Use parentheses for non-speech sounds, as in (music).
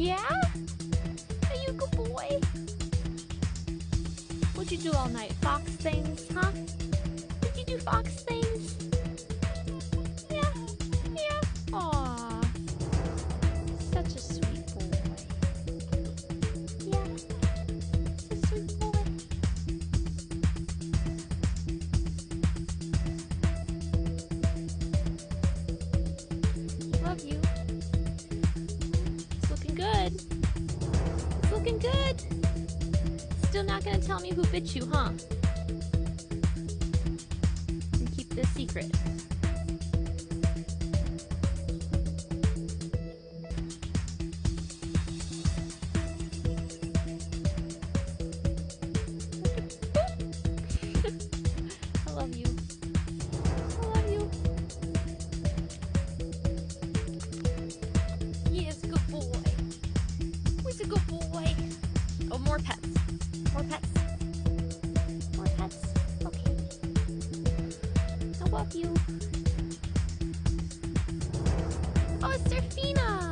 Yeah? Are you a good boy? What'd you do all night? Fox things, huh? Did you do fox things? Yeah, yeah. Aw. Such a sweet boy. Yeah. Such a sweet boy. Love you. Still not gonna tell me who bit you, huh? And keep this secret. (laughs) I love you. I love you. Good boy. He's a good boy. Oh, more pets. Love you. Oh, it's Serafina.